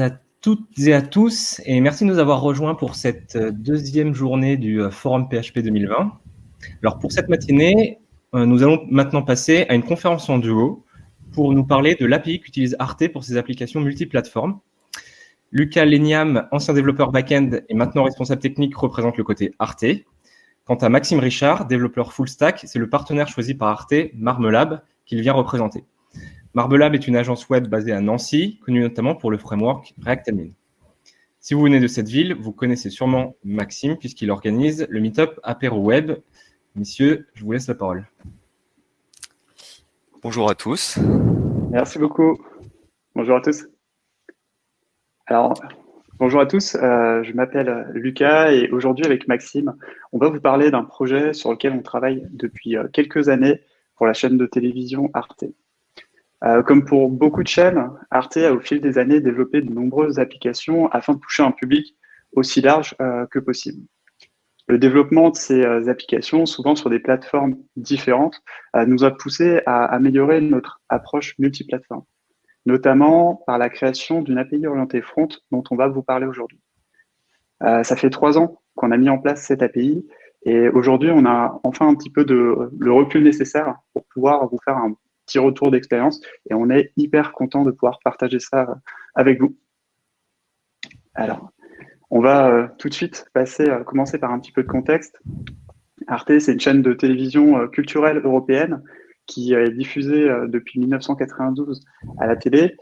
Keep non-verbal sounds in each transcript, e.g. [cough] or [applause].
À toutes et à tous, et merci de nous avoir rejoints pour cette euh, deuxième journée du euh, Forum PHP 2020. Alors pour cette matinée, euh, nous allons maintenant passer à une conférence en duo pour nous parler de l'API qu'utilise Arte pour ses applications multiplateformes. Lucas Leniam, ancien développeur back-end et maintenant responsable technique, représente le côté Arte. Quant à Maxime Richard, développeur full stack, c'est le partenaire choisi par Arte, Marmelab, qu'il vient représenter. Marbelab est une agence web basée à Nancy, connue notamment pour le framework React Admin. Si vous venez de cette ville, vous connaissez sûrement Maxime, puisqu'il organise le meetup Apéro Web. Messieurs, je vous laisse la parole. Bonjour à tous. Merci beaucoup. Bonjour à tous. Alors, bonjour à tous. Euh, je m'appelle Lucas et aujourd'hui, avec Maxime, on va vous parler d'un projet sur lequel on travaille depuis euh, quelques années pour la chaîne de télévision Arte. Euh, comme pour beaucoup de chaînes, Arte a au fil des années développé de nombreuses applications afin de toucher un public aussi large euh, que possible. Le développement de ces euh, applications, souvent sur des plateformes différentes, nous a poussé à améliorer notre approche multiplateforme, notamment par la création d'une API orientée front dont on va vous parler aujourd'hui. ça fait trois ans qu'on a mis en place cette API et aujourd'hui, on a enfin un petit peu de le recul nécessaire pour pouvoir vous faire un petit retour d'expérience et on est hyper content de pouvoir partager ça euh, avec vous. Alors, on va euh, tout de suite passer, euh, commencer par un petit peu de contexte. Arte, c'est une chaîne de télévision culturelle européenne qui est diffusée depuis 1992 à la télé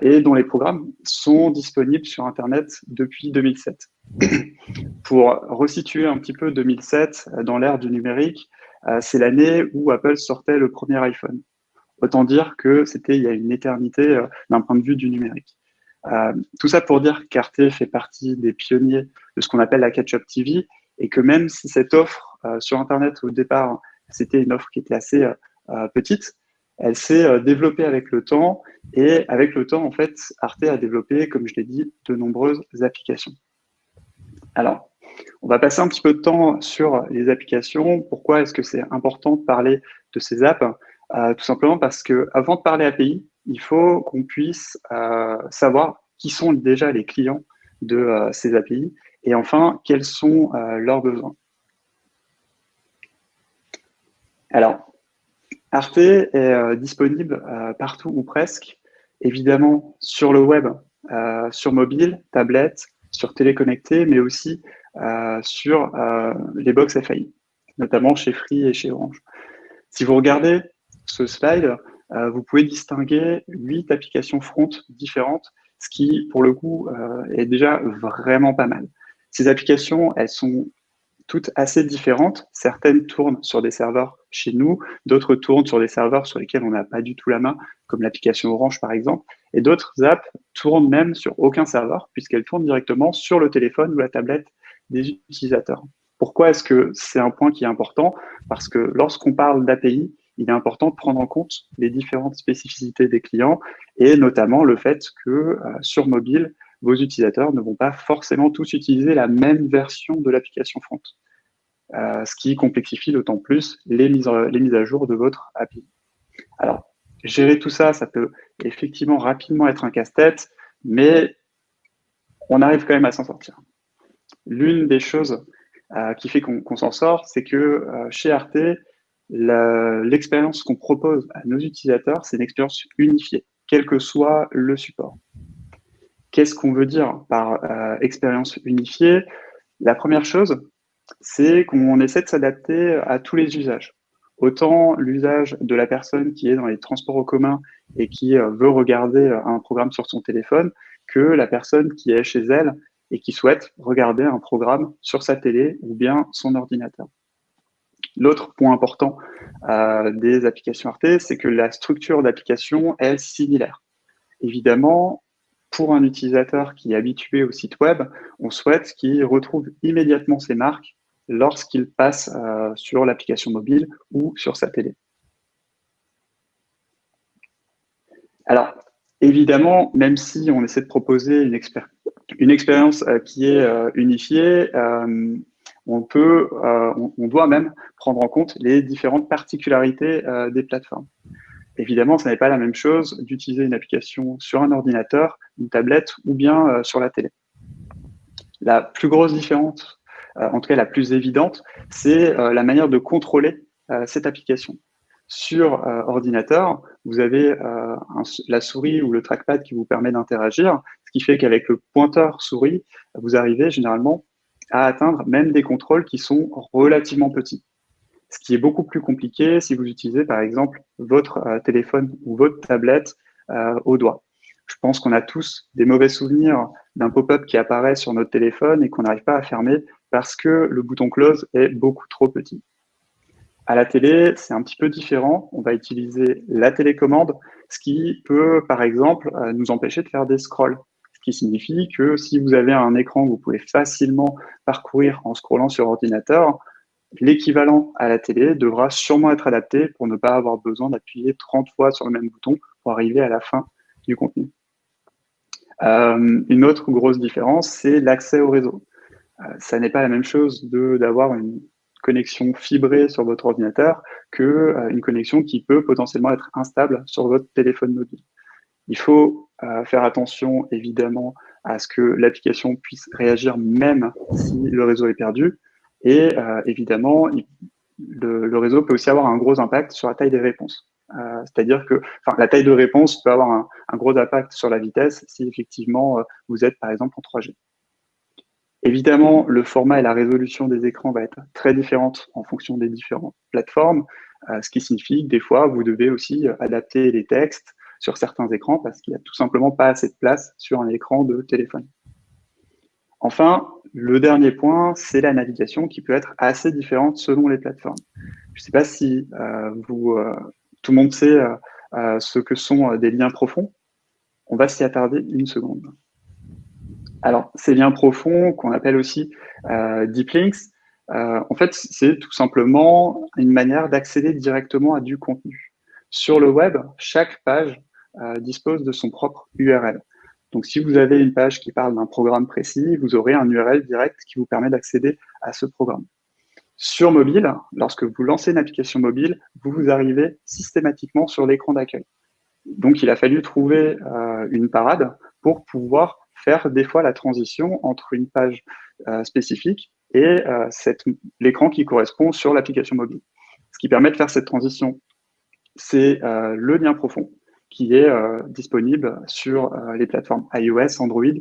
et dont les programmes sont disponibles sur Internet depuis 2007. [coughs] Pour resituer un petit peu 2007 dans l'ère du numérique, c'est l'année où Apple sortait le premier iPhone. Autant dire que c'était il y a une éternité euh, d'un point de vue du numérique. Euh, tout ça pour dire qu'Arte fait partie des pionniers de ce qu'on appelle la catch-up TV et que même si cette offre euh, sur Internet au départ, c'était une offre qui était assez petite, elle s'est développée avec le temps et avec le temps, en fait, Arte a développé, comme je l'ai dit, de nombreuses applications. Alors, on va passer un petit peu de temps sur les applications. Pourquoi est-ce que c'est important de parler de ces apps? Tout simplement parce que avant de parler API, il faut qu'on puisse euh, savoir qui sont déjà les clients de euh, ces API et enfin, quels sont leurs besoins. Alors, Arte est disponible partout ou presque, évidemment sur le web, sur mobile, tablette, sur téléconnecté, mais aussi sur les box FAI, notamment chez Free et chez Orange. Si vous regardez ce slide, euh, vous pouvez distinguer huit applications front différentes, ce qui, pour le coup, euh, est déjà vraiment pas mal. Ces applications, elles sont toutes assez différentes. Certaines tournent sur des serveurs chez nous, d'autres tournent sur des serveurs sur lesquels on n'a pas du tout la main, comme l'application Orange par exemple, et d'autres apps tournent même sur aucun serveur, puisqu'elles tournent directement sur le téléphone ou la tablette des utilisateurs. Pourquoi est-ce que c'est un point qui est important? Parce que lorsqu'on parle d'API, il est important de prendre en compte les différentes spécificités des clients et notamment le fait que euh, sur mobile, vos utilisateurs ne vont pas forcément tous utiliser la même version de l'application front, euh, ce qui complexifie d'autant plus les mises, les mises à jour de votre API. Alors, gérer tout ça, ça peut effectivement rapidement être un casse-tête, mais on arrive quand même à s'en sortir. L'une des choses euh, qui fait qu'on s'en sort, c'est que chez Arte, l'expérience qu'on propose à nos utilisateurs, c'est une expérience unifiée, quel que soit le support. Qu'est-ce qu'on veut dire par euh, expérience unifiée? La première chose, c'est qu'on essaie de s'adapter à tous les usages. Autant l'usage de la personne qui est dans les transports en commun et qui euh, veut regarder euh, un programme sur son téléphone, que la personne qui est chez elle et qui souhaite regarder un programme sur sa télé ou bien son ordinateur. L'autre point important euh, des applications Arte, c'est que la structure d'application est similaire. Évidemment, pour un utilisateur qui est habitué au site web, on souhaite qu'il retrouve immédiatement ses marques lorsqu'il passe euh, sur l'application mobile ou sur sa télé. Alors, évidemment, même si on essaie de proposer une, expérience euh, qui est unifiée, on peut, euh, on, doit même prendre en compte les différentes particularités euh, des plateformes. Évidemment, ce n'est pas la même chose d'utiliser une application sur un ordinateur une tablette ou bien sur la télé. La plus grosse différence, en tout cas la plus évidente, c'est la manière de contrôler cette application. Sur ordinateur, vous avez la souris ou le trackpad qui vous permet d'interagir, ce qui fait qu'avec le pointeur souris, vous arrivez généralement à atteindre même des contrôles qui sont relativement petits. Ce qui est beaucoup plus compliqué si vous utilisez par exemple votre euh, téléphone ou votre tablette euh, au doigt. Je pense qu'on a tous des mauvais souvenirs d'un pop-up qui apparaît sur notre téléphone et qu'on n'arrive pas à fermer parce que le bouton close est beaucoup trop petit. À la télé, c'est un petit peu différent. On va utiliser la télécommande, ce qui peut, par exemple, euh, nous empêcher de faire des scrolls ce qui signifie que si vous avez un écran que vous pouvez facilement parcourir en scrollant sur ordinateur, l'équivalent à la télé devra sûrement être adapté pour ne pas avoir besoin d'appuyer 30 fois sur le même bouton pour arriver à la fin du contenu. Euh, une autre grosse différence, c'est l'accès au réseau. Euh, ça n'est pas la même chose d'avoir une connexion fibrée sur votre ordinateur qu'une euh, connexion qui peut potentiellement être instable sur votre téléphone mobile. Il faut euh, faire attention évidemment à ce que l'application puisse réagir même si le réseau est perdu. Et euh, évidemment, le, réseau peut aussi avoir un gros impact sur la taille des réponses. Euh, c'est-à-dire que la taille de réponse peut avoir un, gros impact sur la vitesse si effectivement vous êtes par exemple en 3G. Évidemment, le format et la résolution des écrans va être très différente en fonction des différentes plateformes, ce qui signifie que des fois, vous devez aussi adapter les textes, sur certains écrans parce qu'il n'y a tout simplement pas assez de place sur un écran de téléphone. Enfin, le dernier point, c'est la navigation qui peut être assez différente selon les plateformes. Je ne sais pas si euh, vous, euh, tout le monde sait euh, ce que sont des liens profonds. On va s'y attarder une seconde. Alors, ces liens profonds, qu'on appelle aussi deep links, en fait, c'est tout simplement une manière d'accéder directement à du contenu. Sur le web, chaque page dispose de son propre URL. Donc, si vous avez une page qui parle d'un programme précis, vous aurez un URL direct qui vous permet d'accéder à ce programme. Sur mobile, lorsque vous lancez une application mobile, vous, vous arrivez systématiquement sur l'écran d'accueil. Donc, il a fallu trouver euh, une parade pour pouvoir faire des fois la transition entre une page euh, spécifique et l'écran qui correspond sur l'application mobile. Ce qui permet de faire cette transition, c'est le lien profond qui est euh, disponible sur euh, les plateformes iOS, Android,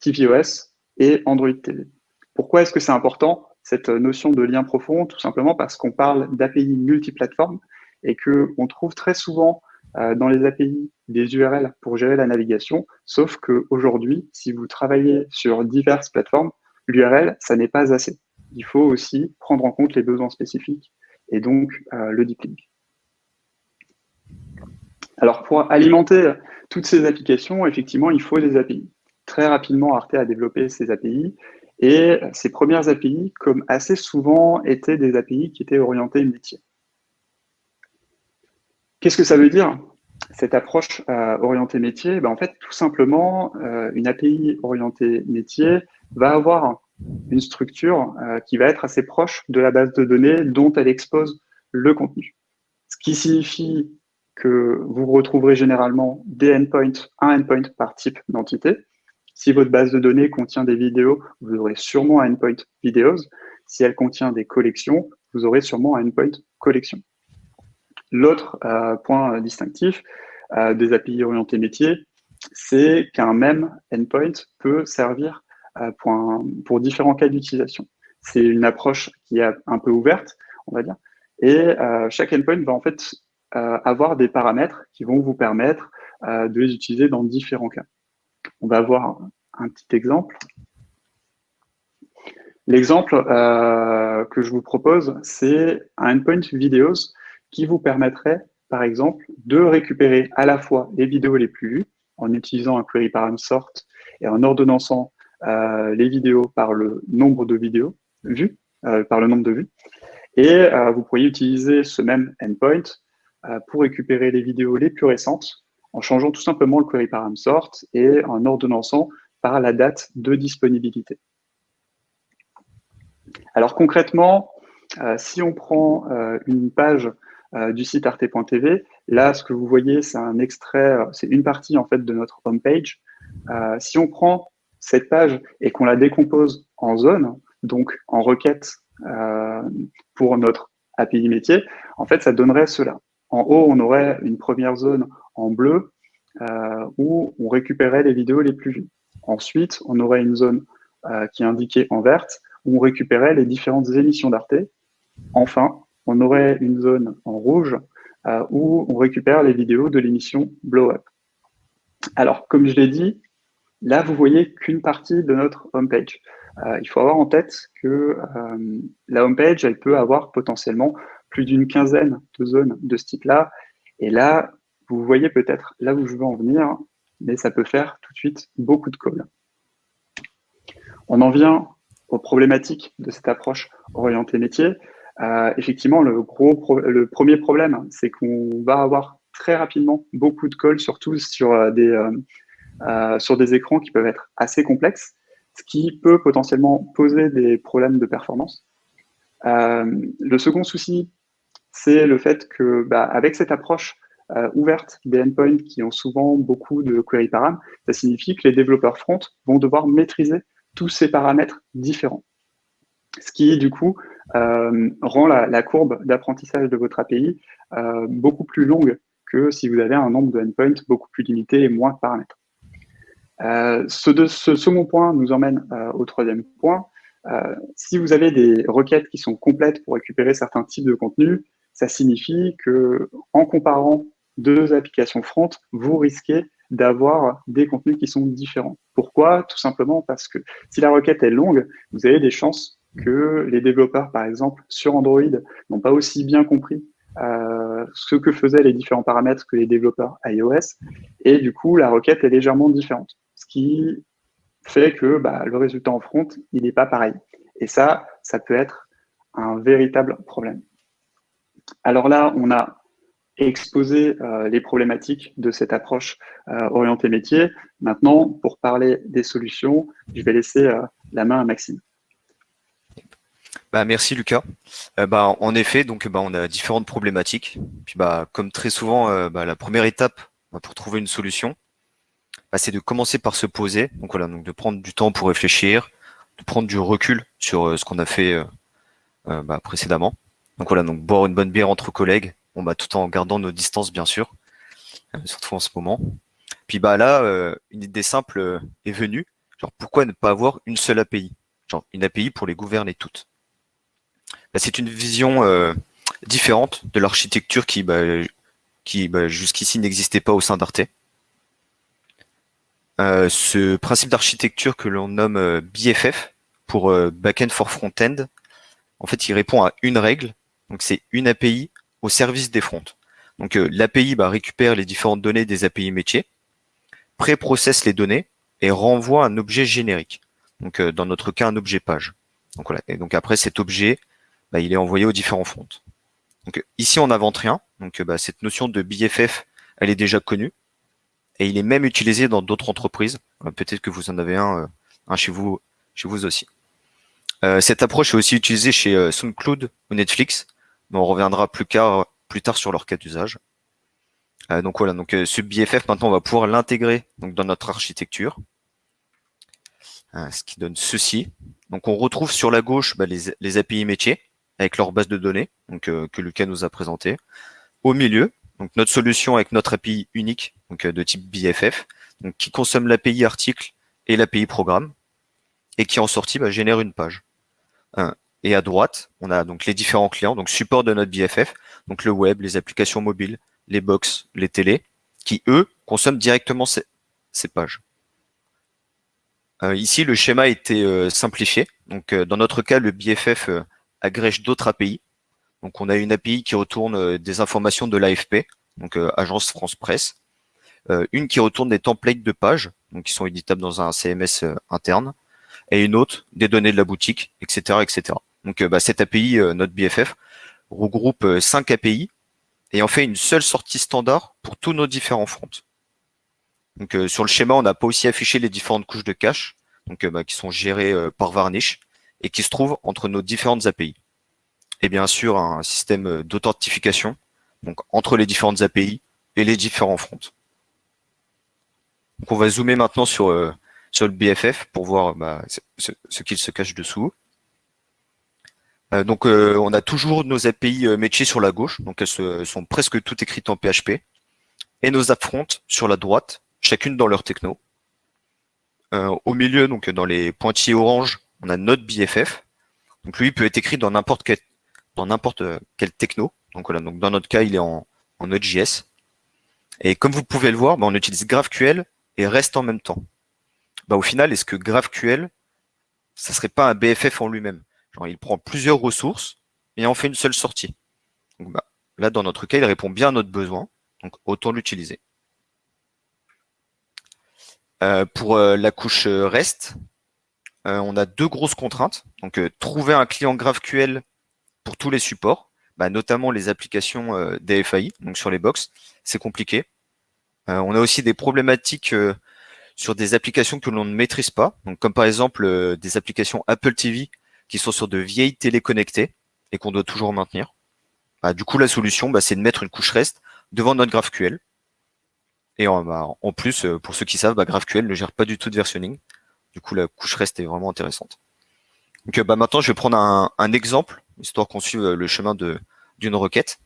tvOS et Android TV. Pourquoi est-ce que c'est important, cette notion de lien profond? Tout simplement parce qu'on parle d'API multiplateformes et qu'on trouve très souvent euh, dans les API des URL pour gérer la navigation, sauf qu'aujourd'hui, si vous travaillez sur diverses plateformes, l'URL, ça n'est pas assez. Il faut aussi prendre en compte les besoins spécifiques et donc le deep link. Alors, pour alimenter toutes ces applications, effectivement, il faut des API. Très rapidement, Arte a développé ces API et ces premières API, comme assez souvent, étaient des API qui étaient orientées métier. Qu'est-ce que ça veut dire cette approche euh, orientée métier? Ben, En fait, tout simplement, euh, une API orientée métier va avoir une structure euh, qui va être assez proche de la base de données dont elle expose le contenu. Ce qui signifie que vous retrouverez généralement des endpoints, un endpoint par type d'entité. Si votre base de données contient des vidéos, vous aurez sûrement un endpoint videos. Si elle contient des collections, vous aurez sûrement un endpoint collection. L'autre euh, point distinctif euh, des API orientés métiers, c'est qu'un même endpoint peut servir euh, pour, différents cas d'utilisation. C'est une approche qui est un peu ouverte, on va dire, et chaque endpoint va en fait avoir des paramètres qui vont vous permettre euh, de les utiliser dans différents cas. On va voir un petit exemple. L'exemple euh, que je vous propose, c'est un endpoint videos qui vous permettrait, par exemple, de récupérer à la fois les vidéos les plus vues en utilisant un query param sort et en ordonnançant les vidéos par le nombre de vidéos vues, par le nombre de vues. Et vous pourriez utiliser ce même endpoint euh, pour récupérer les vidéos les plus récentes en changeant tout simplement le query param sort et en ordonnançant par la date de disponibilité. Alors concrètement, euh, si on prend euh, une page du site arte.tv, là, ce que vous voyez, c'est un extrait, c'est une partie en fait de notre homepage. si on prend cette page et qu'on la décompose en zones, donc en requêtes pour notre API métier, en fait, ça donnerait cela. En haut, on aurait une première zone en bleu euh, où on récupérait les vidéos les plus vues. Ensuite, on aurait une zone euh, qui est indiquée en verte où on récupérait les différentes émissions d'Arte. Enfin, on aurait une zone en rouge euh, où on récupère les vidéos de l'émission Blow Up. Alors, comme je l'ai dit, là, vous voyez qu'une partie de notre homepage. Il faut avoir en tête que la homepage, elle peut avoir potentiellement plus d'une quinzaine de zones de ce type-là. Et là, vous voyez peut-être là où je veux en venir, mais ça peut faire tout de suite beaucoup de calls. On en vient aux problématiques de cette approche orientée métier. Euh, effectivement, le, gros le premier problème, c'est qu'on va avoir très rapidement beaucoup de calls, surtout sur des, sur des écrans qui peuvent être assez complexes ce qui peut potentiellement poser des problèmes de performance. Euh, le second souci, c'est le fait que, bah, avec cette approche euh, ouverte des endpoints qui ont souvent beaucoup de query param, ça signifie que les développeurs front vont devoir maîtriser tous ces paramètres différents. Ce qui, du coup, euh, rend la, courbe d'apprentissage de votre API beaucoup plus longue que si vous avez un nombre de endpoints beaucoup plus limité et moins de paramètres. Euh, ce, ce, second point nous emmène euh, au troisième point. Euh, si vous avez des requêtes qui sont complètes pour récupérer certains types de contenus, ça signifie que en comparant deux applications front, vous risquez d'avoir des contenus qui sont différents. Pourquoi? Tout simplement parce que si la requête est longue, vous avez des chances que les développeurs, par exemple, sur Android, n'ont pas aussi bien compris euh, ce que faisaient les différents paramètres que les développeurs iOS, et du coup, la requête est légèrement différente ce qui fait que bah, le résultat en front, il n'est pas pareil. Et ça, ça peut être un véritable problème. Alors là, on a exposé euh, les problématiques de cette approche euh, orientée métier. Maintenant, pour parler des solutions, je vais laisser euh, la main à Maxime. Bah, merci Lucas. bah, en effet, donc bah, on a différentes problématiques. Puis bah, comme très souvent, bah, la première étape pour trouver une solution, bah, c'est de commencer par se poser. Donc voilà, donc de prendre du temps pour réfléchir, de prendre du recul sur ce qu'on a fait bah, précédemment. Donc voilà, donc boire une bonne bière entre collègues, on bah, tout en gardant nos distances bien sûr, surtout en ce moment. Puis bah là, une idée simple est venue. Genre pourquoi ne pas avoir une seule API Genre une API pour les gouverner toutes. c'est une vision différente de l'architecture qui, qui jusqu'ici n'existait pas au sein d'Arte. Euh, ce principe d'architecture que l'on nomme euh, BFF pour euh, Backend for Frontend, en fait, il répond à une règle. Donc, c'est une API au service des fronts. Donc, l'API bah, récupère les différentes données des API métiers, pré-processe les données et renvoie un objet générique. Donc, dans notre cas, un objet page. Donc, voilà. Et donc, après, cet objet, bah, il est envoyé aux différents fronts. Donc, ici, on n'invente rien. Donc, bah, cette notion de BFF, elle est déjà connue et il est même utilisé dans d'autres entreprises. Euh, peut-être que vous en avez un, euh, un chez vous, chez vous aussi. Euh, cette approche est aussi utilisée chez SoundCloud ou Netflix, mais on reviendra plus, tard, sur leur cas d'usage. donc voilà, donc ce BFF maintenant on va pouvoir l'intégrer dans notre architecture, ce qui donne ceci. Donc on retrouve sur la gauche bah, les, les, API métiers avec leur base de données, donc que Lucas nous a présenté. Au milieu, donc notre solution avec notre API unique, donc euh, de type BFF, donc qui consomme l'API article et l'API programme, et qui en sortie bah, génère une page. Et à droite, on a donc les différents clients, donc support de notre BFF, donc le web, les applications mobiles, les box, les télés, qui eux consomment directement ces, pages. Euh, ici, le schéma a été euh, simplifié. Donc, dans notre cas, le BFF agrège d'autres API, donc on a une API qui retourne euh, des informations de l'AFP, donc euh, Agence France Presse, euh, une qui retourne des templates de pages, donc qui sont éditables dans un CMS interne, et une autre des données de la boutique, etc. etc. Donc bah, cette API, notre BFF, regroupe cinq API et en fait une seule sortie standard pour tous nos différents fronts. Donc sur le schéma, on n'a pas aussi affiché les différentes couches de cache, donc bah, qui sont gérées par Varnish et qui se trouvent entre nos différentes API et bien sûr un système d'authentification donc entre les différentes API et les différents fronts. Donc on va zoomer maintenant sur, sur le BFF pour voir bah, ce qu'il se cache dessous. Donc on a toujours nos API métiers sur la gauche, donc elles sont presque toutes écrites en PHP, et nos upfront sur la droite, chacune dans leur techno. au milieu, donc dans les pointillés orange, on a notre BFF. Donc lui, peut être écrit dans n'importe quel, dans n'importe quel techno. Donc voilà, donc dans notre cas, il est en, en Node.js. Et comme vous pouvez le voir, bah, on utilise GraphQL et REST en même temps. Bah, au final, est-ce que GraphQL, ça serait pas un BFF en lui-même? Il prend plusieurs ressources et en fait une seule sortie. Bah, là, dans notre cas, il répond bien à notre besoin. Donc, autant l'utiliser. Euh, pour euh, la couche euh, REST, on a deux grosses contraintes. Donc, trouver un client GraphQL pour tous les supports, bah, notamment les applications DFAI, donc sur les box, c'est compliqué. on a aussi des problématiques sur des applications que l'on ne maîtrise pas, donc comme par exemple des applications Apple TV qui sont sur de vieilles téléconnectées et qu'on doit toujours maintenir. Bah, du coup, la solution, bah, c'est de mettre une couche REST devant notre GraphQL. Et en, bah, plus, pour ceux qui savent, GraphQL ne gère pas du tout de versionning. Du coup, la couche reste est vraiment intéressante. Donc bah, maintenant, je vais prendre un, exemple, histoire qu'on suive le chemin d'une requête.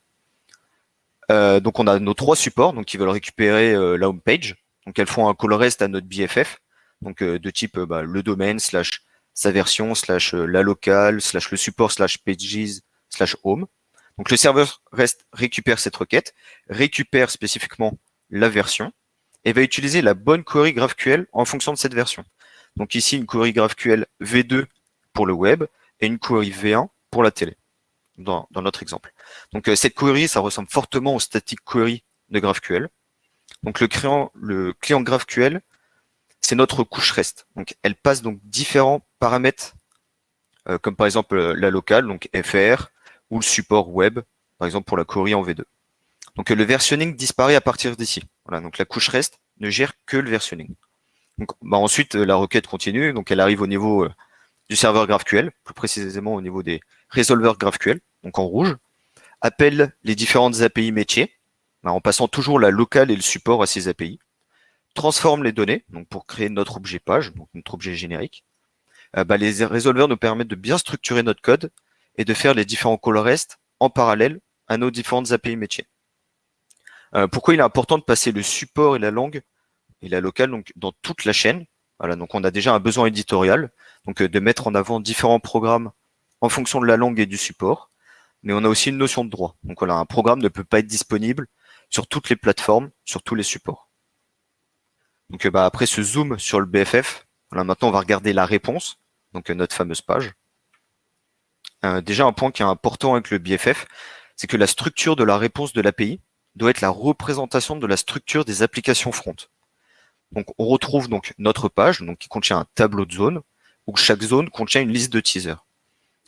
Euh, donc on a nos trois supports donc qui veulent récupérer euh, la home page. Donc elles font un call rest à notre BFF, donc euh, de type le domaine slash sa version slash la locale slash le support slash pages slash home. Donc le serveur reste récupère cette requête, récupère spécifiquement la version et va utiliser la bonne query GraphQL en fonction de cette version. Donc ici, une query GraphQL V2 pour le web et une query V1 pour la télé, dans, notre exemple. Donc euh, cette query, ça ressemble fortement au static query de GraphQL. Donc le client, le client GraphQL, c'est notre couche REST. Donc elle passe donc différents paramètres, euh, comme par exemple euh, la locale, donc FR, ou le support web, par exemple pour la query en V2. Donc le versionning disparaît à partir d'ici. Voilà, donc la couche REST ne gère que le versionning. Donc, bah, ensuite, la requête continue, donc elle arrive au niveau euh, du serveur GraphQL, plus précisément au niveau des résolveurs GraphQL, donc en rouge, appelle les différentes API métiers, bah, en passant toujours la locale et le support à ces API, transforme les données, donc pour créer notre objet page, donc notre objet générique. Euh, bah, les résolveurs nous permettent de bien structurer notre code et de faire les différents call rest en parallèle à nos différentes API métiers. Euh, pourquoi il est important de passer le support et la langue et la locale donc dans toute la chaîne? Voilà, donc on a déjà un besoin éditorial, donc euh, de mettre en avant différents programmes en fonction de la langue et du support. Mais on a aussi une notion de droit. Donc voilà, un programme ne peut pas être disponible sur toutes les plateformes, sur tous les supports. Donc bah, après ce zoom sur le BFF, voilà, maintenant on va regarder la réponse, donc euh, notre fameuse page. déjà un point qui est important avec le BFF, c'est que la structure de la réponse de l'API doit être la représentation de la structure des applications front. Donc, on retrouve donc notre page, donc qui contient un tableau de zones, où chaque zone contient une liste de teasers.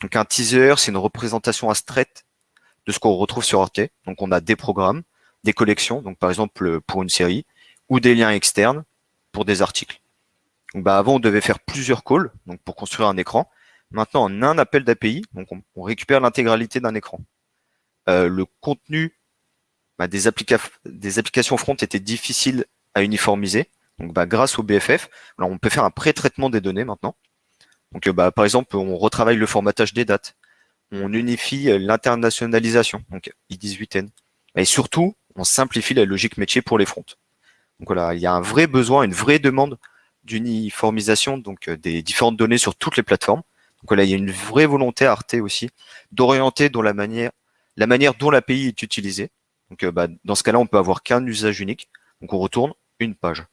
Donc, un teaser, c'est une représentation abstraite de ce qu'on retrouve sur Arte. Donc, on a des programmes, des collections, donc par exemple pour une série, ou des liens externes pour des articles. Donc, bah, avant, on devait faire plusieurs calls, donc pour construire un écran. Maintenant, en un appel d'API, on, récupère l'intégralité d'un écran. Euh, le contenu bah, des, applications front était difficile à uniformiser. Donc, bah, grâce au BFF, on peut faire un pré-traitement des données maintenant. Donc, euh, bah, par exemple, on retravaille le formatage des dates. On unifie euh, l'internationalisation, donc I18N. Et surtout, on simplifie la logique métier pour les fronts. Donc voilà, il y a un vrai besoin, une vraie demande d'uniformisation donc euh, des différentes données sur toutes les plateformes. Donc voilà, il y a une vraie volonté à Arte aussi d'orienter dans la manière, la manière dont l'API est utilisée. Donc bah, dans ce cas-là, on peut avoir qu'un usage unique. Donc on retourne une page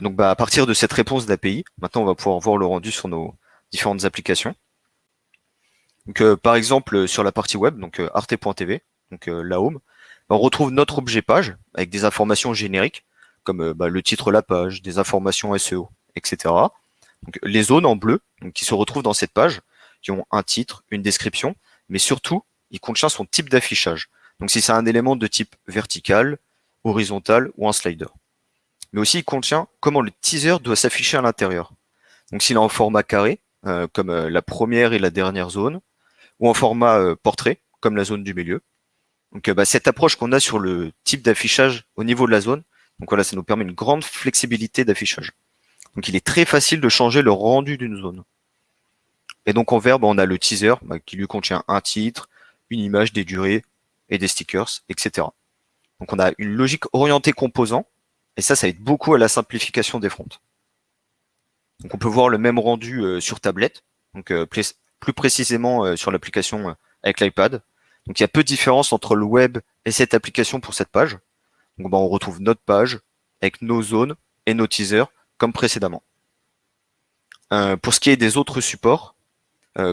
donc, bah, à partir de cette réponse d'API, maintenant, on va pouvoir voir le rendu sur nos différentes applications. Donc, euh, par exemple, sur la partie web, donc euh, arte.tv, donc euh, la home, bah, on retrouve notre objet page avec des informations génériques, comme bah, le titre de la page, des informations SEO, etc. Donc, les zones en bleu, donc, qui se retrouvent dans cette page, qui ont un titre, une description, mais surtout, il contient son type d'affichage. Donc, si c'est un élément de type vertical, horizontal ou un slider mais aussi il contient comment le teaser doit s'afficher à l'intérieur. Donc s'il est en format carré, euh, comme euh, la première et la dernière zone, ou en format euh, portrait, comme la zone du milieu. Donc bah, cette approche qu'on a sur le type d'affichage au niveau de la zone, Donc voilà, ça nous permet une grande flexibilité d'affichage. Donc il est très facile de changer le rendu d'une zone. Et donc en verbe, on a le teaser bah, qui lui contient un titre, une image, des durées et des stickers, etc. Donc on a une logique orientée composant, et ça, ça aide beaucoup à la simplification des fronts. Donc on peut voir le même rendu euh, sur tablette, donc euh, plus précisément euh, sur l'application avec l'iPad. Donc il y a peu de différence entre le web et cette application pour cette page. Donc bah, on retrouve notre page avec nos zones et nos teasers comme précédemment. pour ce qui est des autres supports,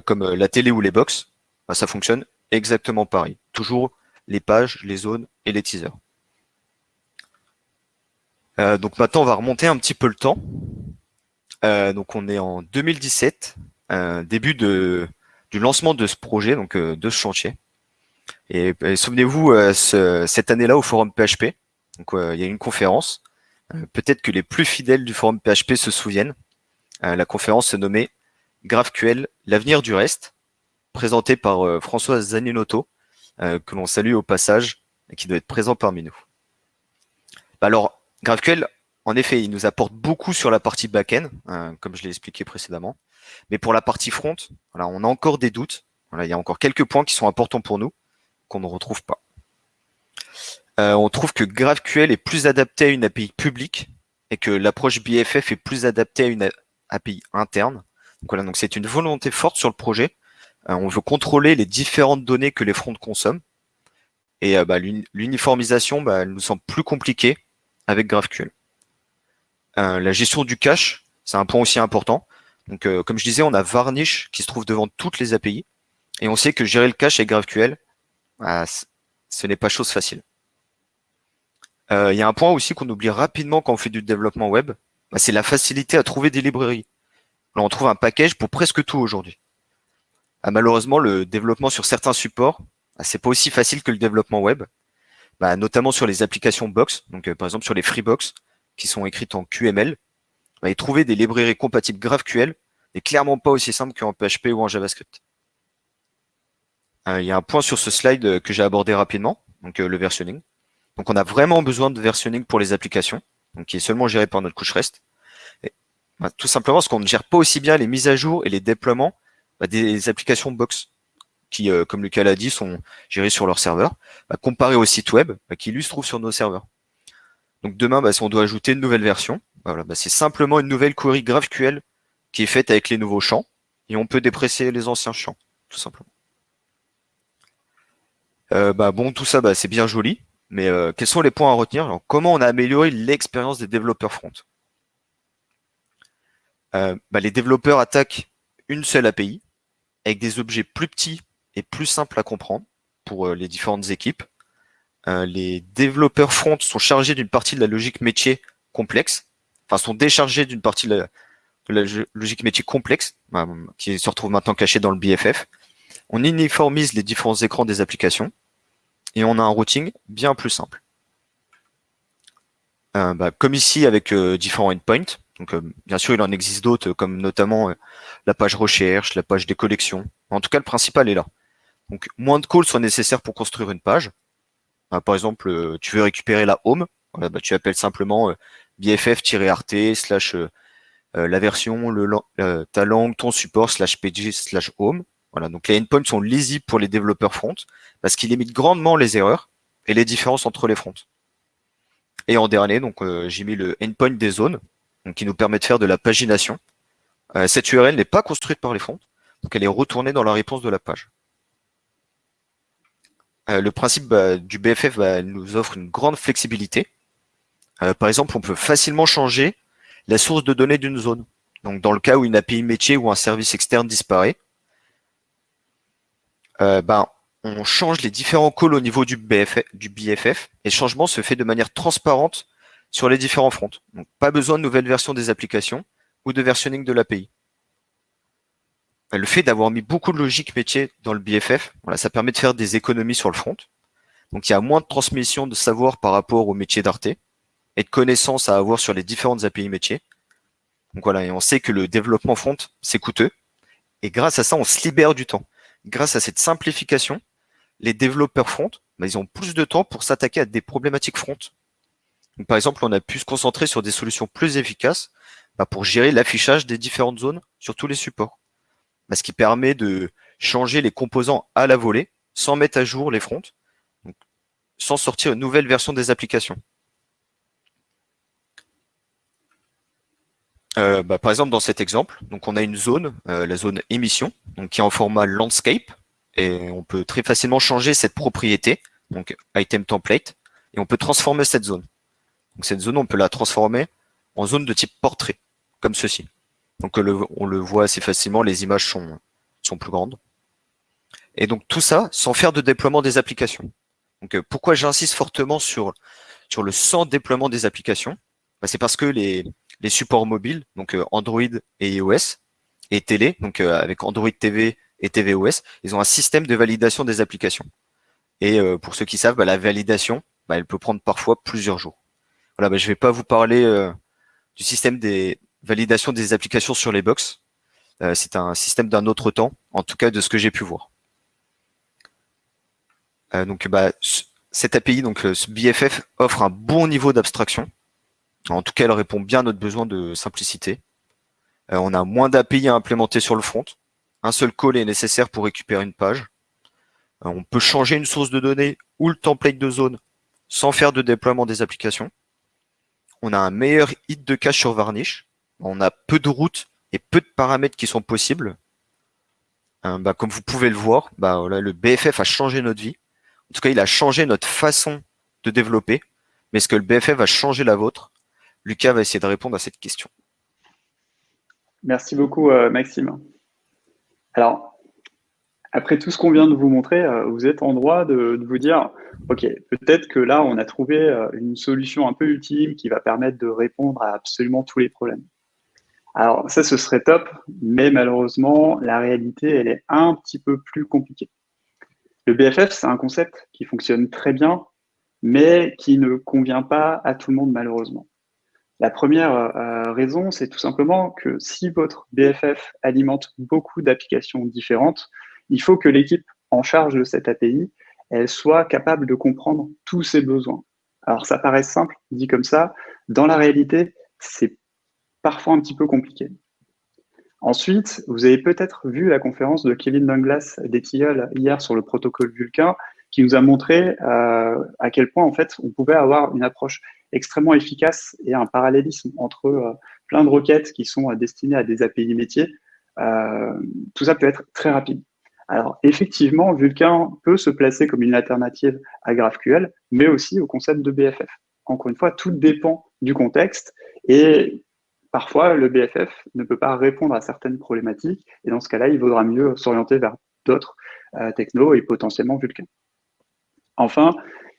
comme la télé ou les box, bah, ça fonctionne exactement pareil. Toujours les pages, les zones et les teasers. donc maintenant, on va remonter un petit peu le temps. Euh, donc on est en 2017, euh, début de, du lancement de ce projet, donc euh, de ce chantier. Et, souvenez-vous, cette année-là au forum PHP, donc il y a une conférence. Peut-être que les plus fidèles du forum PHP se souviennent. la conférence se nommait GraphQL, l'avenir du reste, présentée par François Zaninotto, que l'on salue au passage et qui doit être présent parmi nous. Alors, GraphQL, en effet, il nous apporte beaucoup sur la partie back-end, comme je l'ai expliqué précédemment. Mais pour la partie front, voilà, on a encore des doutes. Voilà, il y a encore quelques points qui sont importants pour nous, qu'on ne retrouve pas. Euh, on trouve que GraphQL est plus adapté à une API publique et que l'approche BFF est plus adaptée à une API interne. Donc voilà, donc c'est une volonté forte sur le projet. Euh, on veut contrôler les différentes données que les fronts consomment. Et euh, bah, l'uniformisation, bah, elle nous semble plus compliquée avec GraphQL. La gestion du cache, c'est un point aussi important. Donc, comme je disais, on a Varnish qui se trouve devant toutes les API. Et on sait que gérer le cache avec GraphQL, bah, ce n'est pas chose facile. Euh, il y a un point aussi qu'on oublie rapidement quand on fait du développement web, bah, c'est la facilité à trouver des librairies. on trouve un package pour presque tout aujourd'hui. Ah, malheureusement, le développement sur certains supports, bah, c'est pas aussi facile que le développement web, notamment sur les applications box, donc par exemple sur les Freebox, qui sont écrites en QML, et trouver des librairies compatibles GraphQL n'est clairement pas aussi simple qu'en PHP ou en JavaScript. Euh, il y a un point sur ce slide euh, que j'ai abordé rapidement, donc euh, le versionning. Donc on a vraiment besoin de versionning pour les applications, donc qui est seulement géré par notre couche REST. Bah, tout simplement parce qu'on ne gère pas aussi bien les mises à jour et les déploiements bah, des applications box qui, comme Lucas l'a dit, sont gérées sur leur serveur, bah, comparé au site web qui lui se trouve sur nos serveurs. Donc demain, bah, si on doit ajouter une nouvelle version, voilà, bah, c'est simplement une nouvelle query GraphQL qui est faite avec les nouveaux champs et on peut dépresser les anciens champs, tout simplement. Euh, bah, bon, tout ça, bah, c'est bien joli, mais euh, quels sont les points à retenir? Comment on a amélioré l'expérience des développeurs front? Euh, bah, Les développeurs attaquent une seule API avec des objets plus petits et plus simples à comprendre pour les différentes équipes. Euh, les développeurs front sont chargés d'une partie de la logique métier complexe, enfin sont déchargés d'une partie de la, logique métier complexe, bah, qui se retrouve maintenant cachée dans le BFF. On uniformise les différents écrans des applications et on a un routing bien plus simple. Euh, bah, comme ici avec euh, différents endpoints, donc bien sûr il en existe d'autres comme notamment la page recherche, la page des collections. En tout cas le principal est là. Donc moins de calls sont nécessaires pour construire une page, bah, par exemple, euh, tu veux récupérer la home, bah, tu appelles simplement euh, bff-art slash euh, la version, le, ta langue, ton support slash pg slash home. Voilà, donc les endpoints sont lisibles pour les développeurs front parce qu'ils limitent grandement les erreurs et les différences entre les fronts. Et en dernier, donc j'ai mis le endpoint des zones, donc qui nous permet de faire de la pagination. cette URL n'est pas construite par les fronts, donc elle est retournée dans la réponse de la page. Euh, le principe bah, du BFF bah, nous offre une grande flexibilité. Euh, par exemple, on peut facilement changer la source de données d'une zone. Donc, dans le cas où une API métier ou un service externe disparaît, euh, ben, on change les différents calls au niveau du, BFF, et le changement se fait de manière transparente sur les différents fronts. Donc, pas besoin de nouvelles versions des applications ou de versionning de l'API le fait d'avoir mis beaucoup de logique métier dans le BFF, voilà, ça permet de faire des économies sur le front. Donc il y a moins de transmission de savoir par rapport au métier d'Arte et de connaissances à avoir sur les différentes API métiers. Donc voilà, et on sait que le développement front, c'est coûteux. Et grâce à ça, on se libère du temps. Grâce à cette simplification, les développeurs front, bah, ils ont plus de temps pour s'attaquer à des problématiques front. par exemple, on a pu se concentrer sur des solutions plus efficaces bah, pour gérer l'affichage des différentes zones sur tous les supports. Bah, ce qui permet de changer les composants à la volée sans mettre à jour les fronts, sans sortir une nouvelle version des applications. Euh, bah, par exemple, dans cet exemple, donc on a une zone, euh, la zone émission, donc qui est en format landscape, et on peut très facilement changer cette propriété, donc item template, et on peut transformer cette zone. Cette zone, on peut la transformer en zone de type portrait, comme ceci. Donc on le voit assez facilement, les images sont, sont plus grandes. Et donc tout ça sans faire de déploiement des applications. Donc euh, pourquoi j'insiste fortement sur, sur le sans déploiement des applications? Bah, C'est parce que les, les supports mobiles, donc euh, Android et iOS, et télé, donc euh, avec Android TV et tvOS, ils ont un système de validation des applications. Et pour ceux qui savent, bah, la validation, bah, elle peut prendre parfois plusieurs jours. Voilà, je ne vais pas vous parler du système des validations des applications sur les box. C'est un système d'un autre temps, en tout cas de ce que j'ai pu voir. Euh, donc bah, cette API, donc ce BFF, offre un bon niveau d'abstraction. En tout cas, elle répond bien à notre besoin de simplicité. Euh, on a moins d'API à implémenter sur le front. Un seul call est nécessaire pour récupérer une page. Euh, on peut changer une source de données ou le template de zone sans faire de déploiement des applications. On a un meilleur hit de cache sur Varnish. On a peu de routes et peu de paramètres qui sont possibles. Bah, comme vous pouvez le voir, bah, le BFF a changé notre vie. En tout cas, il a changé notre façon de développer. Mais est-ce que le BFF va changer la vôtre? Lucas va essayer de répondre à cette question. Merci beaucoup, euh, Maxime. Alors, après tout ce qu'on vient de vous montrer, euh, vous êtes en droit de, vous dire, OK, peut-être que là, on a trouvé euh, une solution un peu ultime qui va permettre de répondre à absolument tous les problèmes. Alors, ça, ce serait top, mais malheureusement, la réalité, elle est un petit peu plus compliquée. Le BFF, c'est un concept qui fonctionne très bien, mais qui ne convient pas à tout le monde malheureusement. La première euh, raison, c'est tout simplement que si votre BFF alimente beaucoup d'applications différentes, il faut que l'équipe en charge de cette API, soit capable de comprendre tous ses besoins. Alors ça paraît simple, dit comme ça, dans la réalité, c'est parfois un petit peu compliqué. Ensuite, vous avez peut-être vu la conférence de Kevin Douglas d'Etihol hier sur le protocole Vulcain, qui nous a montré euh, à quel point en fait on pouvait avoir une approche extrêmement efficace et un parallélisme entre euh, plein de requêtes qui sont destinées à des API métiers. Euh, tout ça peut être très rapide. Alors effectivement, Vulcain peut se placer comme une alternative à GraphQL, mais aussi au concept de BFF. Encore une fois, tout dépend du contexte et parfois, le BFF ne peut pas répondre à certaines problématiques, et dans ce cas-là, il vaudra mieux s'orienter vers d'autres euh, technos et potentiellement Vulkan. Enfin,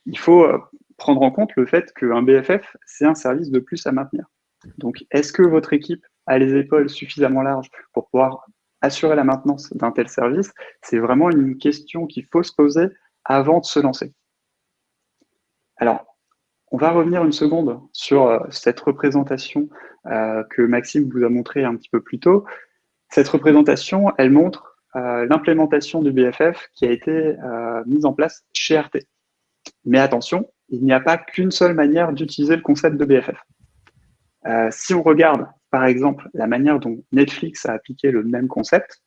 il faut euh, prendre en compte le fait qu'un BFF, c'est un service de plus à maintenir. Donc, est-ce que votre équipe a les épaules suffisamment larges pour pouvoir assurer la maintenance d'un tel service? C'est vraiment une question qu'il faut se poser avant de se lancer. Alors, on va revenir une seconde sur euh, cette représentation euh, que Maxime vous a montré un petit peu plus tôt. Cette représentation, elle montre l'implémentation du BFF qui a été mise en place chez RT. Mais attention, il n'y a pas qu'une seule manière d'utiliser le concept de BFF. si on regarde, par exemple, la manière dont Netflix a appliqué le même concept,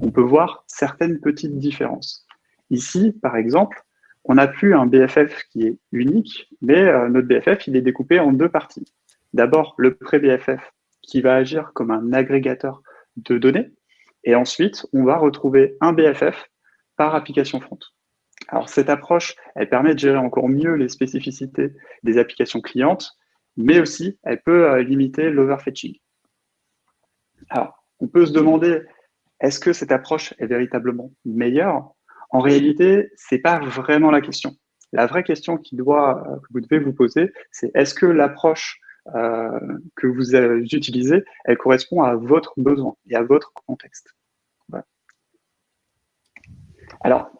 on peut voir certaines petites différences. Ici, par exemple, on n'a plus un BFF qui est unique, mais euh, notre BFF, il est découpé en deux parties. D'abord, le pré-BFF qui va agir comme un agrégateur de données. Et ensuite, on va retrouver un BFF par application front. Alors, cette approche, elle permet de gérer encore mieux les spécificités des applications clientes, mais aussi, elle peut euh, limiter l'overfetching. Alors, on peut se demander, est-ce que cette approche est véritablement meilleure? En réalité, c'est pas vraiment la question. La vraie question qui doit, euh, que vous devez vous poser, c'est est-ce que l'approche euh, que vous utilisez, elle correspond à votre besoin et à votre contexte? Alors,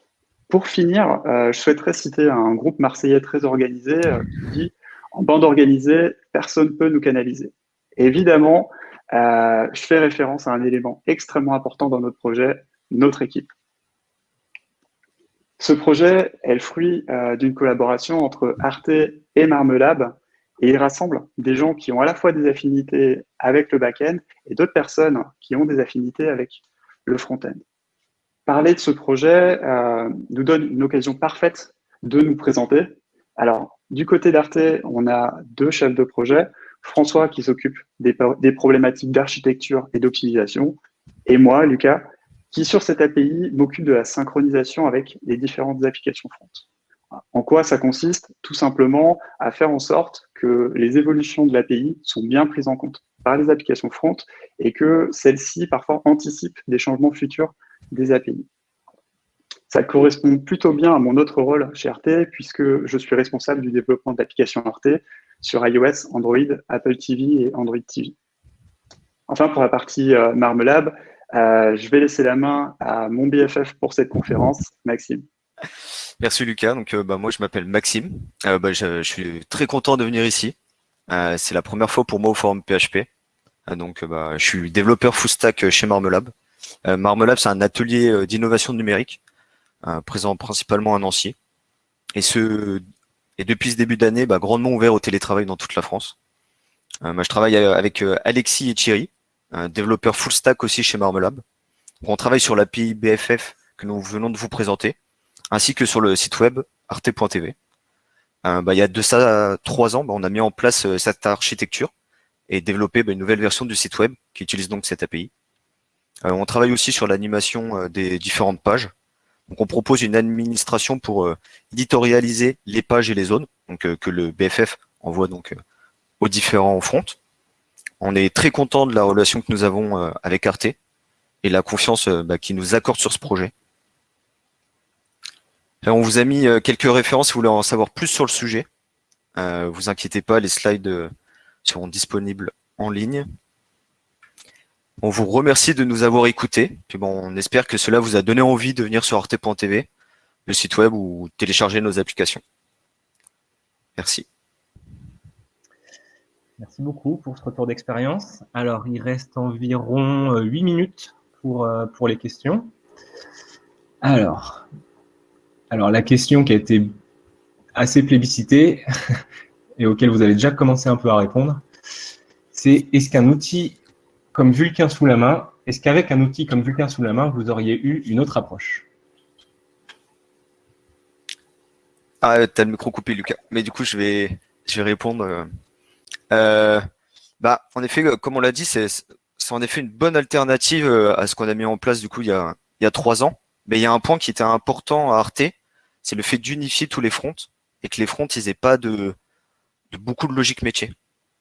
pour finir, euh, je souhaiterais citer un groupe marseillais très organisé qui dit « En bande organisée, personne ne peut nous canaliser ». Évidemment, je fais référence à un élément extrêmement important dans notre projet, notre équipe. Ce projet est le fruit euh, d'une collaboration entre Arte et Marmelab Et il rassemble des gens qui ont à la fois des affinités avec le back-end et d'autres personnes qui ont des affinités avec le front-end. Parler de ce projet euh, nous donne une occasion parfaite de nous présenter. Alors, du côté d'Arte, on a deux chefs de projet. François qui s'occupe des, des, problématiques d'architecture et d'optimisation, et moi, Lucas, qui sur cette API m'occupe de la synchronisation avec les différentes applications front. En quoi ça consiste? Tout simplement à faire en sorte que les évolutions de l'API sont bien prises en compte par les applications front et que celles-ci parfois anticipent des changements futurs des API. Ça correspond plutôt bien à mon autre rôle chez RT puisque je suis responsable du développement d'applications RT sur iOS, Android, Apple TV et Android TV. Enfin, pour la partie euh, Marmelab, euh, je vais laisser la main à mon BFF pour cette conférence, Maxime. Merci Lucas. Euh, bah, moi, je m'appelle Maxime. Bah, je, suis très content de venir ici. C'est la première fois pour moi au forum PHP. donc, bah, je suis développeur full stack chez Marmelab. Marmelab, c'est un atelier d'innovation numérique présent principalement à Nancy. Et, ce, et depuis ce début d'année, bah, grandement ouvert au télétravail dans toute la France. je travaille avec Alexis et Thierry, un développeur full stack aussi chez Marmelab. On travaille sur l'API BFF que nous venons de vous présenter, ainsi que sur le site web arte.tv. Euh, bah, il y a de ça trois ans, bah, on a mis en place euh, cette architecture et développé bah, une nouvelle version du site web qui utilise donc cette API. Euh, on travaille aussi sur l'animation des différentes pages. Donc on propose une administration pour éditorialiser les pages et les zones, que le BFF envoie donc aux différents fronts. On est très content de la relation que nous avons euh, avec Arte et la confiance euh, bah, qui nous accorde sur ce projet. on vous a mis euh, quelques références si vous voulez en savoir plus sur le sujet. Euh, vous inquiétez pas, les slides seront disponibles en ligne. On vous remercie de nous avoir écoutés. Bon, on espère que cela vous a donné envie de venir sur arte.tv, le site web ou télécharger nos applications. Merci. Merci beaucoup pour ce retour d'expérience. Alors, il reste environ 8 euh, minutes pour, euh, pour les questions. Alors, alors, la question qui a été assez plébiscitée [laughs] et auquel vous avez déjà commencé un peu à répondre, c'est est-ce qu'un outil comme Vulcain sous la main, est-ce qu'avec un outil comme Vulcain sous la main, vous auriez eu une autre approche? Ah, t'as le micro coupé, Lucas. Mais du coup, je vais, je vais répondre euh, euh, bah, en effet, euh, comme on l'a dit, c'est en effet une bonne alternative à ce qu'on a mis en place du coup il y a, il y a trois ans. Mais il y a un point qui était important à Arte, c'est le fait d'unifier tous les fronts et que les fronts ils aient pas de, de beaucoup de logique métier.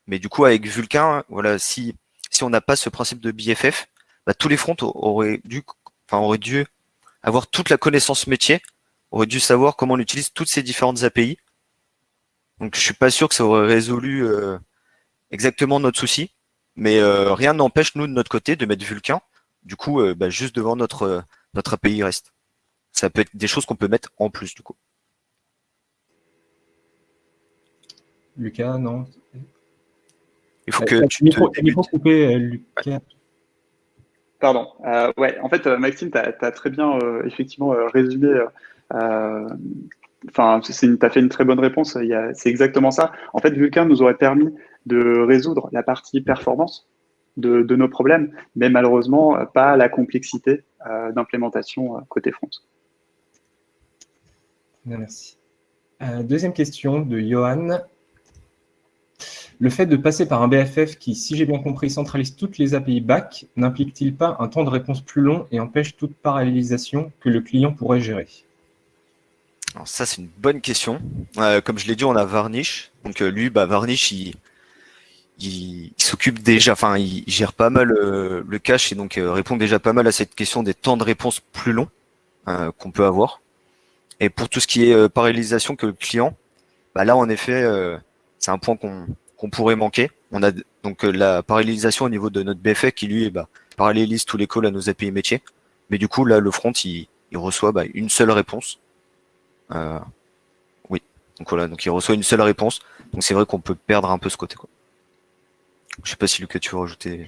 Mais du coup avec Vulkan, voilà, si si on n'a pas ce principe de BFF, bah, tous les fronts auraient dû, dû avoir toute la connaissance métier, auraient dû savoir comment on utilise toutes ces différentes API. Donc je suis pas sûr que ça aurait résolu euh, exactement notre souci, mais euh, rien n'empêche nous de notre côté de mettre Vulcain, du coup euh, bah, juste devant notre notre API REST. Ça peut être des choses qu'on peut mettre en plus du coup. Lucas, non? Il faut que tu micro, te... coupé, Lucas. Pardon. ouais, en fait, Maxime, tu as, très bien effectivement résumé enfin, tu as fait une très bonne réponse. C'est exactement ça. En fait, Vulcain nous aurait permis de résoudre la partie performance de, nos problèmes, mais malheureusement pas la complexité euh, d'implémentation euh, côté front. Merci. Euh, deuxième question de Johan. Le fait de passer par un BFF qui, si j'ai bien compris, centralise toutes les API back, n'implique-t-il pas un temps de réponse plus long et empêche toute parallélisation que le client pourrait gérer? Ça, c'est une bonne question. comme je l'ai dit, on a Varnish. Donc lui, bah, Varnish, il, s'occupe déjà, enfin, il, gère pas mal euh, le cache et donc euh, répond déjà pas mal à cette question des temps de réponse plus longs euh, qu'on peut avoir. Et pour tout ce qui est parallélisation que le client, bah là, en effet, c'est un point qu'on pourrait manquer. On a donc la parallélisation au niveau de notre BFF qui lui bah, parallélise tous les calls à nos API métiers. Mais du coup, là, le front, il, reçoit bah, une seule réponse. oui, donc voilà, donc il reçoit une seule réponse. Donc c'est vrai qu'on peut perdre un peu ce côté. Quoi. Je sais pas si Lucas, tu veux rajouter.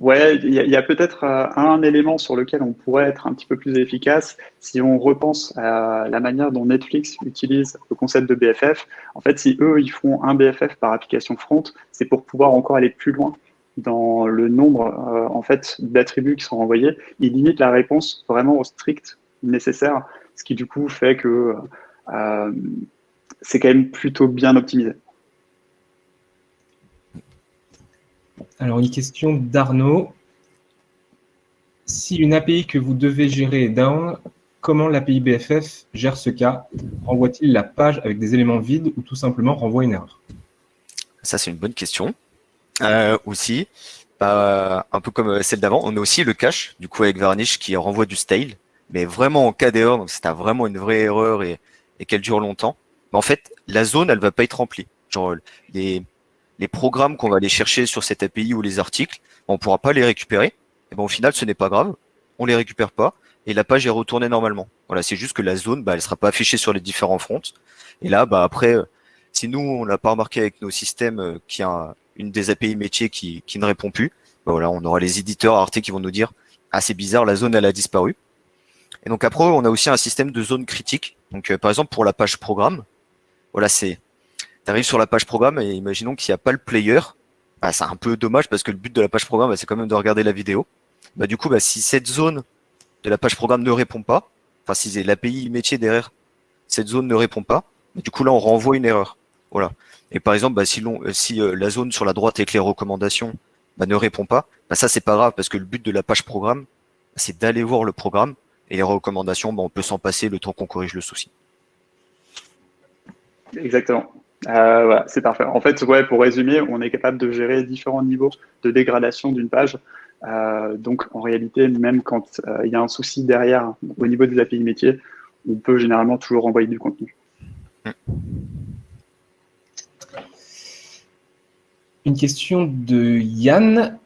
Ouais, il y a, peut-être euh, un élément sur lequel on pourrait être un petit peu plus efficace si on repense à la manière dont Netflix utilise le concept de BFF. En fait, si eux, ils font un BFF par application front, c'est pour pouvoir encore aller plus loin dans le nombre euh, en fait d'attributs qui sont renvoyés. Ils limitent la réponse vraiment au strict nécessaire, ce qui du coup fait que euh, c'est quand même plutôt bien optimisé. Alors, une question d'Arnaud. Si une API que vous devez gérer est down, comment l'API BFF gère ce cas? Renvoie-t-il la page avec des éléments vides ou tout simplement renvoie une erreur? Ça, c'est une bonne question. Euh, aussi, bah, un peu comme celle d'avant, on a aussi le cache, du coup avec Varnish qui renvoie du style, mais vraiment en cas d'erreur, donc c'est vraiment une vraie erreur et, qu'elle dure longtemps, mais en fait, la zone, elle va pas être remplie. Les programmes qu'on va aller chercher sur cette API ou les articles, on pourra pas les récupérer. Et ben au final, ce n'est pas grave, on les récupère pas et la page est retournée normalement. Voilà, c'est juste que la zone, bah, elle sera pas affichée sur les différents fronts. Et là, bah après, euh, si nous on l'a pas remarqué avec nos systèmes euh, qui a une des API métiers qui, qui ne répond plus, bah voilà, on aura les éditeurs Arte qui vont nous dire ah c'est bizarre, la zone elle a disparu. Et donc après, on a aussi un système de zone critique. Donc euh, par exemple pour la page programme, voilà c'est tu arrives sur la page programme et imaginons qu'il n'y a pas le player. Bah, c'est un peu dommage parce que le but de la page programme, bah, c'est quand même de regarder la vidéo. Bah, du coup, bah, si cette zone de la page programme ne répond pas, enfin si l'API métier derrière cette zone ne répond pas, du coup là on renvoie une erreur. Voilà. Et par exemple, bah, si, euh, euh, la zone sur la droite avec les recommandations bah, ne répond pas, bah, ça c'est pas grave parce que le but de la page programme, c'est d'aller voir le programme et les recommandations, bah, on peut s'en passer le temps qu'on corrige le souci. Exactement. Euh, c'est parfait. En fait, ouais, pour résumer, on est capable de gérer différents niveaux de dégradation d'une page. Euh, donc, en réalité, même quand euh, il y a un souci derrière au niveau des API métiers, on peut généralement toujours envoyer du contenu. Une question de Yann.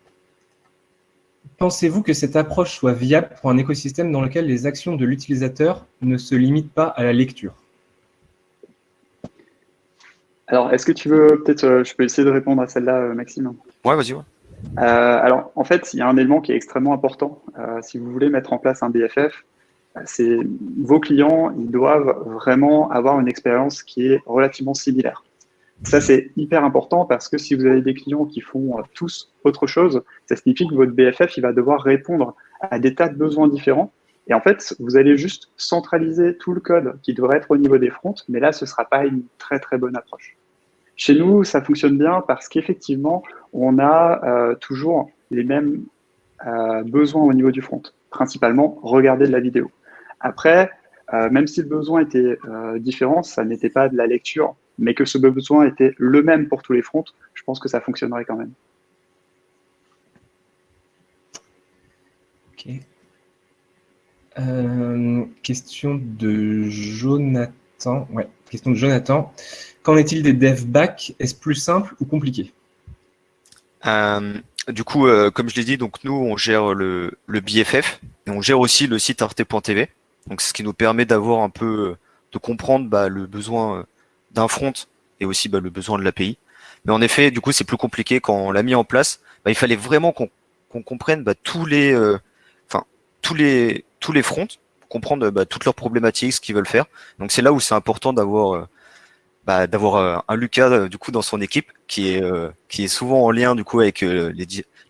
Pensez-vous que cette approche soit viable pour un écosystème dans lequel les actions de l'utilisateur ne se limitent pas à la lecture? Alors, est-ce que tu veux, peut-être, euh, je peux essayer de répondre à celle-là, euh, Maxime Ouais, vas-y. Ouais. Euh, alors, en fait, il y a un élément qui est extrêmement important. si vous voulez mettre en place un BFF, c'est vos clients, ils doivent vraiment avoir une expérience qui est relativement similaire. Ça, c'est hyper important parce que si vous avez des clients qui font tous autre chose, ça signifie que votre BFF, il va devoir répondre à des tas de besoins différents. Et en fait, vous allez juste centraliser tout le code qui devrait être au niveau des fronts, mais là, ce ne sera pas une très très bonne approche. Chez nous, ça fonctionne bien parce qu'effectivement, on a euh, toujours les mêmes euh, besoins au niveau du front. Principalement, regarder de la vidéo. Après, euh, même si le besoin était différent, ça n'était pas de la lecture, mais que ce besoin était le même pour tous les fronts, je pense que ça fonctionnerait quand même. Ok. question de Jonathan. Ouais, question de Jonathan. Qu'en est-il des dev back Est-ce plus simple ou compliqué? Euh, Du coup, euh, comme je l'ai dit, donc nous on gère le, le, BFF et on gère aussi le site arte.tv. Donc ce qui nous permet d'avoir un peu euh, de comprendre bah, le besoin d'un front et aussi bah, le besoin de l'API. Mais en effet, du coup, c'est plus compliqué quand on l'a mis en place. Bah, il fallait vraiment qu'on comprenne bah, tous les, enfin tous les tous les fronts, comprendre bah, toutes leurs problématiques, ce qu'ils veulent faire. Donc c'est là où c'est important d'avoir bah, d'avoir euh, un Lucas euh, du coup dans son équipe qui est euh, qui est souvent en lien du coup avec les,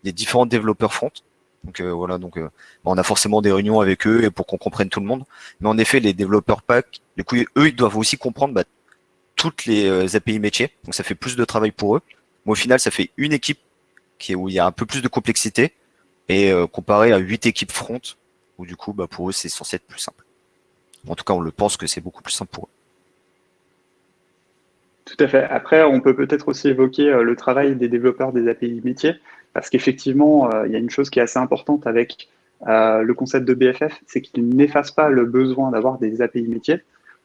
les différents développeurs front. Donc voilà, donc bah, on a forcément des réunions avec eux pour qu'on comprenne tout le monde. Mais en effet, les développeurs pack, du coup, eux, ils doivent aussi comprendre bah, toutes les API métiers. Donc ça fait plus de travail pour eux. Mais au final, ça fait une équipe qui est où il y a un peu plus de complexité et comparé à huit équipes front où du coup, bah, pour eux, c'est censé être plus simple. En tout cas, on le pense que c'est beaucoup plus simple pour eux. Tout à fait. Après, on peut peut-être aussi évoquer euh, le travail des développeurs des API métiers, parce qu'effectivement, euh, il y a une chose qui est assez importante avec euh, le concept de BFF, c'est qu'il n'efface pas le besoin d'avoir des API métiers.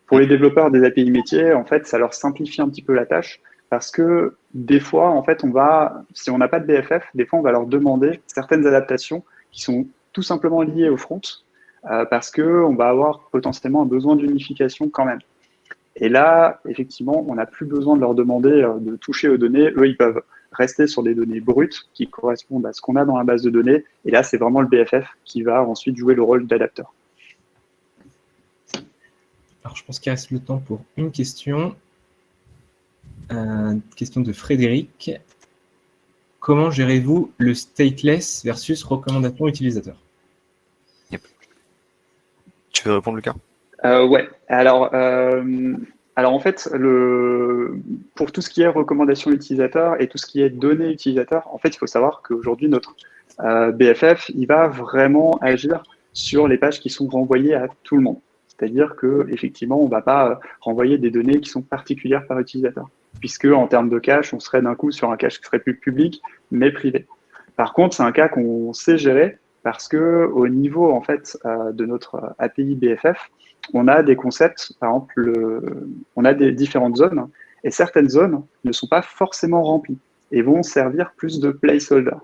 Pour les développeurs des API métiers, en fait, ça leur simplifie un petit peu la tâche, parce que des fois, en fait, on va, si on n'a pas de BFF, des fois, on va leur demander certaines adaptations qui sont tout simplement liées au front, parce qu'on va avoir potentiellement un besoin d'unification quand même. Et là, effectivement, on n'a plus besoin de leur demander euh, de toucher aux données. Eux, ils peuvent rester sur des données brutes qui correspondent à ce qu'on a dans la base de données. Et là, c'est vraiment le BFF qui va ensuite jouer le rôle d'adapteur. Alors, je pense qu'il reste le temps pour une question. Euh, question de Frédéric. Comment gérez-vous le stateless versus recommandation utilisateur? Tu veux répondre, Lucas? Euh, Ouais. Alors, euh, alors en fait, le, pour tout ce qui est recommandation utilisateur et tout ce qui est données utilisateur, en fait, il faut savoir qu'aujourd'hui, notre euh, BFF, il va vraiment agir sur les pages qui sont renvoyées à tout le monde. C'est-à-dire que effectivement, on ne va pas renvoyer des données qui sont particulières par utilisateur, puisque en termes de cache, on serait d'un coup sur un cache qui serait plus public, mais privé. Par contre, c'est un cas qu'on sait gérer parce que au niveau en fait euh, de notre API BFF, on a des concepts, par exemple, on a des différentes zones, et certaines zones ne sont pas forcément remplies et vont servir plus de placeholder.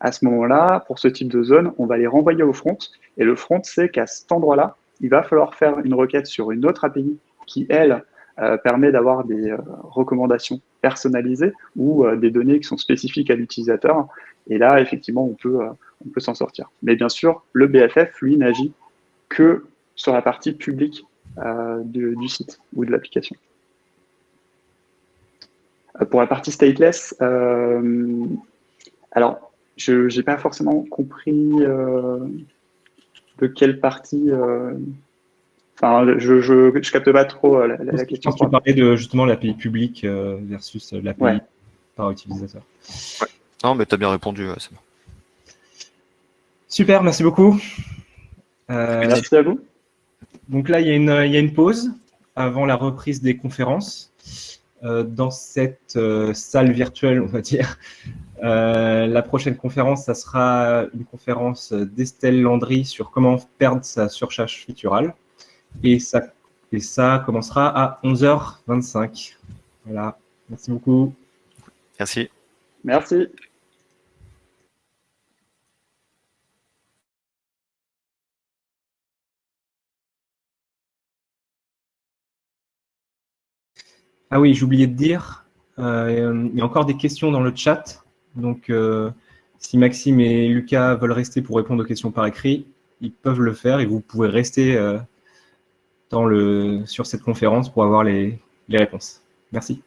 À ce moment-là, pour ce type de zone, on va les renvoyer au front, et le front sait qu'à cet endroit-là, il va falloir faire une requête sur une autre API qui, elle, euh, permet d'avoir des euh, recommandations personnalisées ou euh, des données qui sont spécifiques à l'utilisateur. Et là, effectivement, on peut, s'en sortir. Mais bien sûr, le BFF, lui, n'agit que sur la partie publique du, du, site ou de l'application. Pour la partie stateless, alors, je n'ai pas forcément compris de quelle partie Enfin, je, je, je, capte pas trop euh, la, la, question. Tu parlais de justement l'API publique euh, versus l'API par utilisateur. Ouais. Non, mais tu as bien répondu, c'est bon. Super, merci beaucoup. Euh, merci à vous. Donc là, il y, a une, il y, a une, pause avant la reprise des conférences. Euh, dans cette euh, salle virtuelle, on va dire, la prochaine conférence, ça sera une conférence d'Estelle Landry sur comment perdre sa surcharge futurale. Et ça, et ça commencera à 11h25. Voilà. Merci beaucoup. Merci. Merci. Ah oui, j'ai oublié de dire, euh, il y a encore des questions dans le chat. Donc, euh, si Maxime et Lucas veulent rester pour répondre aux questions par écrit, ils peuvent le faire et vous pouvez rester euh, le, sur cette conférence pour avoir les, les réponses. Merci.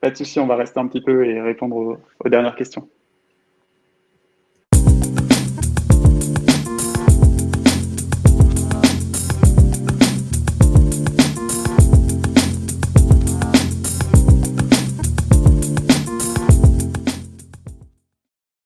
Pas de souci, on va rester un petit peu et répondre aux dernières questions.